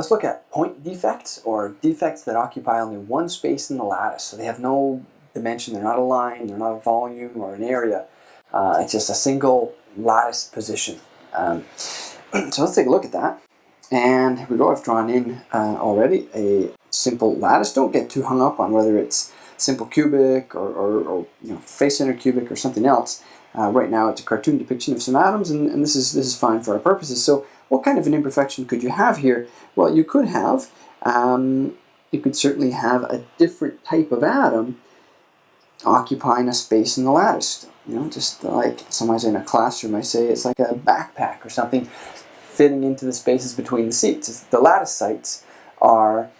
let's look at point defects or defects that occupy only one space in the lattice. So they have no dimension, they're not a line, they're not a volume or an area. Uh, it's just a single lattice position. Um, so let's take a look at that. And here we go, I've drawn in uh, already a simple lattice. Don't get too hung up on whether it's simple cubic or, or, or you know, face center cubic or something else. Uh, right now it's a cartoon depiction of some atoms and, and, this is this is fine for our purposes. So what kind of an imperfection could you have here? Well you could have, um, you could certainly have a different type of atom occupying a space in the lattice. You know, just like sometimes in a classroom I say it's like a backpack or something fitting into the spaces between the seats. The lattice sites are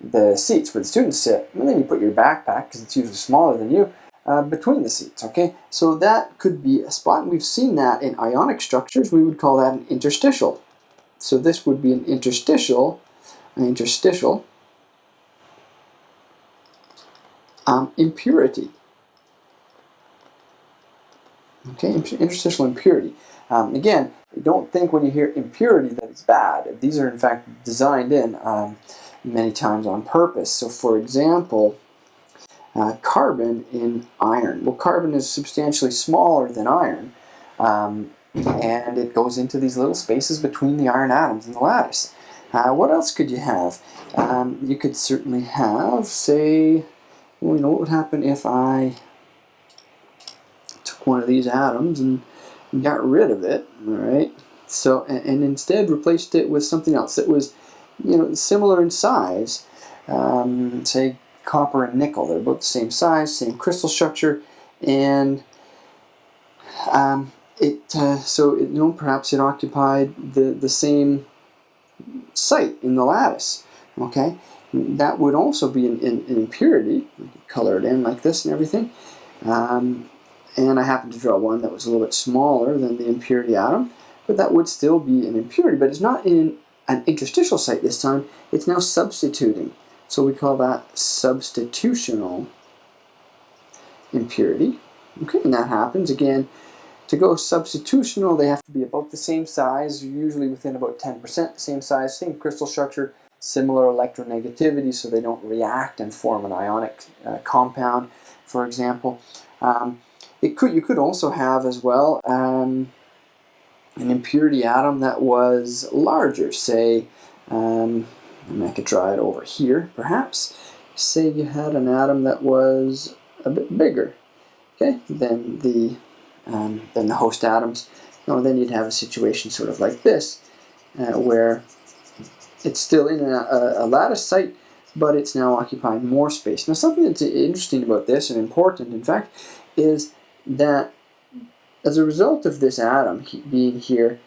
the seats where the students sit, and then you put your backpack, because it's usually smaller than you, uh, between the seats, okay? So that could be a spot, we've seen that in ionic structures, we would call that an interstitial. So this would be an interstitial, an interstitial um, impurity. Okay, interstitial impurity. Um, again, don't think when you hear impurity that it's bad. These are in fact designed in um, many times on purpose. So for example, uh, carbon in iron. Well, carbon is substantially smaller than iron, um, and it goes into these little spaces between the iron atoms in the lattice. Uh, what else could you have? Um, you could certainly have, say, well, you know what would happen if I took one of these atoms and got rid of it, all right? So, and, and instead replaced it with something else that was, you know, similar in size, um, say copper and nickel. They're both the same size, same crystal structure, and um, it uh, so it, you know perhaps it occupied the the same site in the lattice. Okay, that would also be an, an, an impurity. color it in like this and everything. Um, and I happened to draw one that was a little bit smaller than the impurity atom, but that would still be an impurity, but it's not in an interstitial site this time, it's now substituting. So we call that substitutional impurity. Okay, and that happens again. To go substitutional, they have to be about the same size, usually within about 10% the same size, same crystal structure, similar electronegativity, so they don't react and form an ionic uh, compound, for example. Um, it could you could also have as well um, an impurity atom that was larger, say, um, I could draw it over here perhaps. Say you had an atom that was a bit bigger, okay, than the um, than the host atoms. No, then you'd have a situation sort of like this, uh, where it's still in a, a, a lattice site, but it's now occupying more space. Now something that's interesting about this and important, in fact, is that as a result of this atom being here,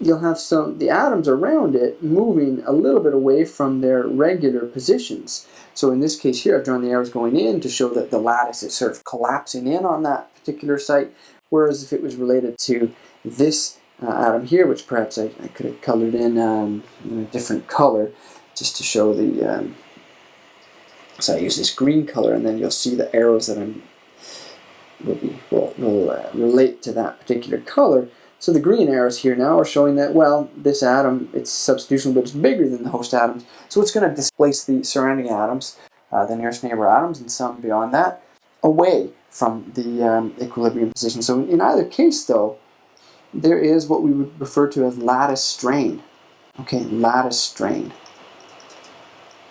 you'll have some, the atoms around it moving a little bit away from their regular positions. So in this case here, I've drawn the arrows going in to show that the lattice is sort of collapsing in on that particular site, whereas if it was related to this uh, atom here, which perhaps I, I could have colored in, um, in, a different color, just to show the, um, so I use this green color, and then you'll see the arrows that I'm will, be, will, will uh, relate to that particular color. So the green arrows here now are showing that, well, this atom, it's substitutional, but it's bigger than the host atoms. So it's going to displace the surrounding atoms, uh, the nearest neighbor atoms, and some beyond that, away from the um, equilibrium position. So in either case, though, there is what we would refer to as lattice strain. Okay, lattice strain.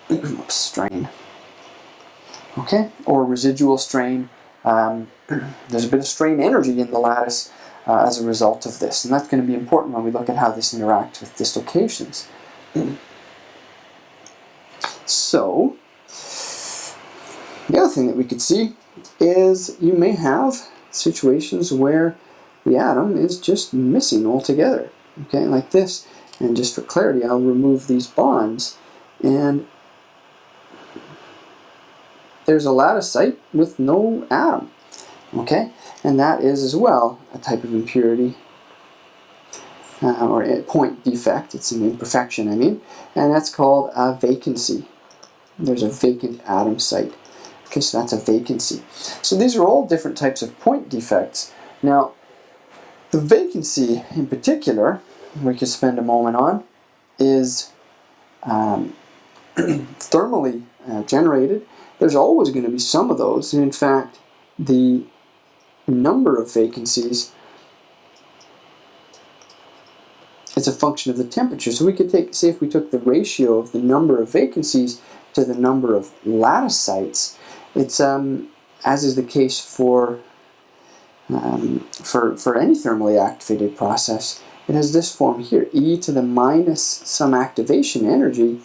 strain. Okay, or residual strain. Um, there's a bit of strain energy in the lattice uh, as a result of this. And that's going to be important when we look at how this interacts with dislocations. so, the other thing that we could see is you may have situations where the atom is just missing altogether. Okay, like this. And just for clarity, I'll remove these bonds. And there's a lattice site with no atom. Okay, and that is as well a type of impurity uh, or a point defect. It's an imperfection, I mean, and that's called a vacancy. There's a vacant atom site. Okay, so that's a vacancy. So these are all different types of point defects. Now, the vacancy in particular, we could spend a moment on, is um, thermally uh, generated, there's always going to be some of those. And in fact, the number of vacancies is a function of the temperature. So we could take, say if we took the ratio of the number of vacancies to the number of lattice sites, it's, um, as is the case for, um, for, for any thermally activated process, it has this form here, e to the minus some activation energy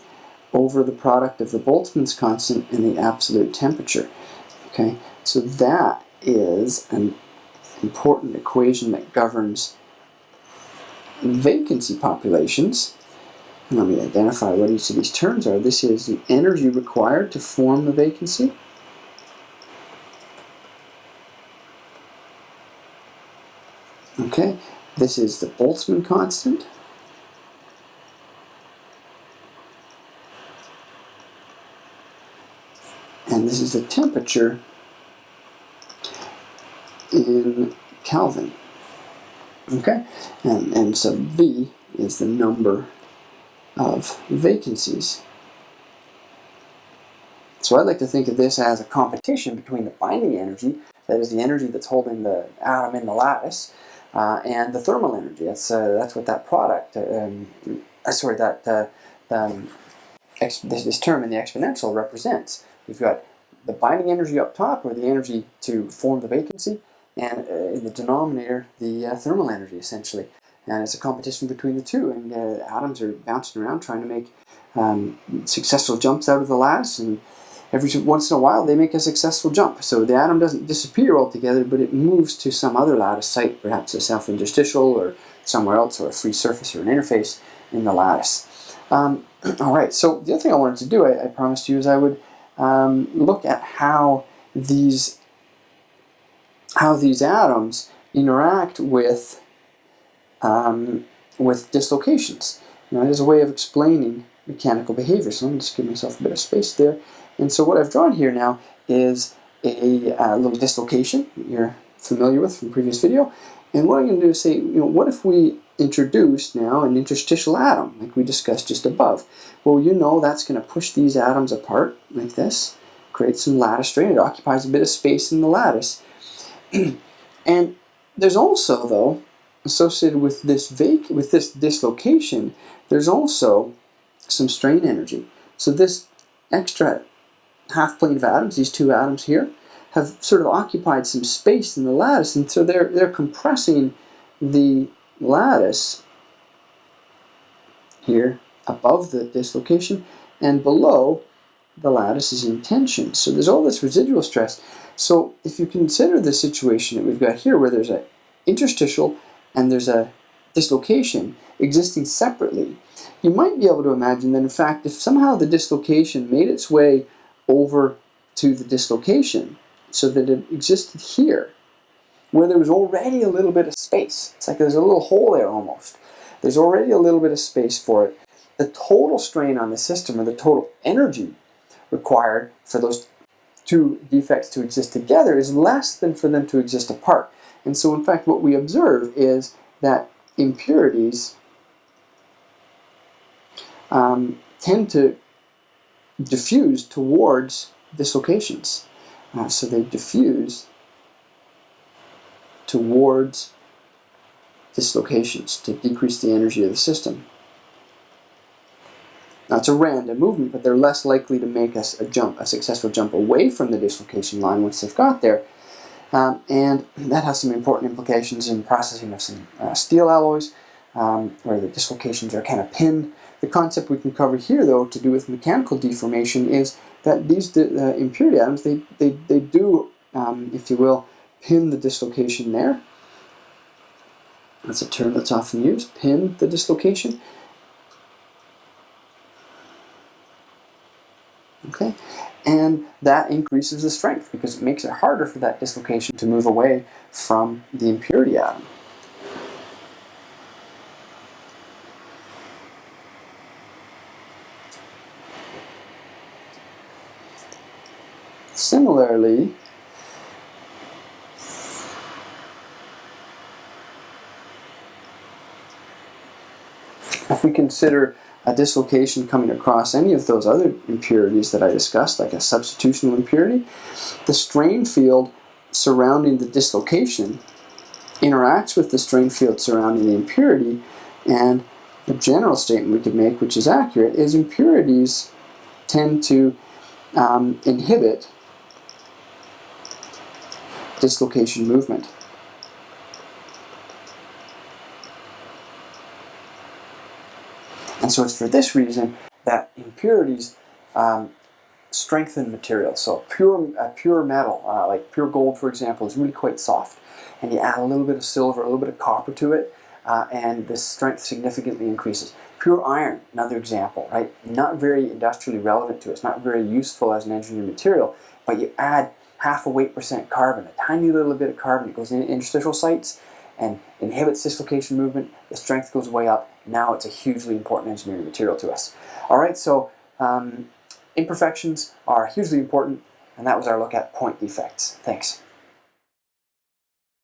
over the product of the Boltzmann's constant and the absolute temperature. Okay, so that is an important equation that governs vacancy populations. Let me identify what each of these terms are. This is the energy required to form the vacancy. Okay, this is the Boltzmann constant. And this is the temperature in Kelvin. Okay, and, and so V is the number of vacancies. So I'd like to think of this as a competition between the binding energy, that is the energy that's holding the atom in the lattice, uh, and the thermal energy. That's uh, that's what that product, um, uh, sorry, that uh, um, this, this term in the exponential represents. We've got the binding energy up top, or the energy to form the vacancy, and uh, in the denominator, the thermal energy, essentially. And it's a competition between the two, and atoms are bouncing around trying to make um, successful jumps out of the lattice, and every once in a while they make a successful jump. So the atom doesn't disappear altogether, but it moves to some other lattice site, perhaps a self-interstitial or somewhere else, or a free surface or an interface in the lattice. Um, all right, so the other thing I wanted to do, I, I promised you, is I would um, look at how these how these atoms interact with um, with dislocations. Now, know, as a way of explaining mechanical behavior. So I'm just give myself a bit of space there. And so what I've drawn here now is a, a little dislocation you're familiar with from previous video. And what I'm going to do is say, you know, what if we introduce now an interstitial atom, like we discussed just above? Well, you know that's going to push these atoms apart like this, create some lattice strain. It occupies a bit of space in the lattice. and there's also, though, associated with this vac with this dislocation, there's also some strain energy. So this extra half plane of atoms, these two atoms here, have sort of occupied some space in the lattice, and so they're, they're compressing the lattice here above the dislocation, and below the lattice is in tension. So there's all this residual stress. So if you consider the situation that we've got here, where there's an interstitial and there's a dislocation existing separately, you might be able to imagine that in fact if somehow the dislocation made its way over to the dislocation so that it existed here where there was already a little bit of space. It's like there's a little hole there almost. There's already a little bit of space for it. The total strain on the system or the total energy required for those two defects to exist together is less than for them to exist apart. And so in fact what we observe is that impurities um, tend to diffuse towards dislocations. Uh, so they diffuse towards dislocations to decrease the energy of the system. Now it's a random movement, but they're less likely to make us a jump, a successful jump away from the dislocation line once they've got there. Um, and that has some important implications in processing of some uh, steel alloys, um, where the dislocations are kind of pinned the concept we can cover here, though, to do with mechanical deformation is that these uh, impurity atoms, they, they, they do, um, if you will, pin the dislocation there. That's a term that's often used, pin the dislocation. Okay, and that increases the strength because it makes it harder for that dislocation to move away from the impurity atom. Similarly, if we consider a dislocation coming across any of those other impurities that I discussed, like a substitutional impurity, the strain field surrounding the dislocation interacts with the strain field surrounding the impurity, and the general statement we could make, which is accurate, is impurities tend to um, inhibit dislocation movement. And so it's for this reason that impurities um, strengthen materials. So pure, pure metal, uh, like pure gold for example, is really quite soft. And you add a little bit of silver, a little bit of copper to it, uh, and the strength significantly increases. Pure iron, another example, right? Not very industrially relevant to us, not very useful as an engineered material, but you add half a weight percent carbon, a tiny little bit of carbon, it goes in interstitial sites and inhibits dislocation movement, the strength goes way up, now it's a hugely important engineering material to us. All right, so um, imperfections are hugely important, and that was our look at point defects. Thanks.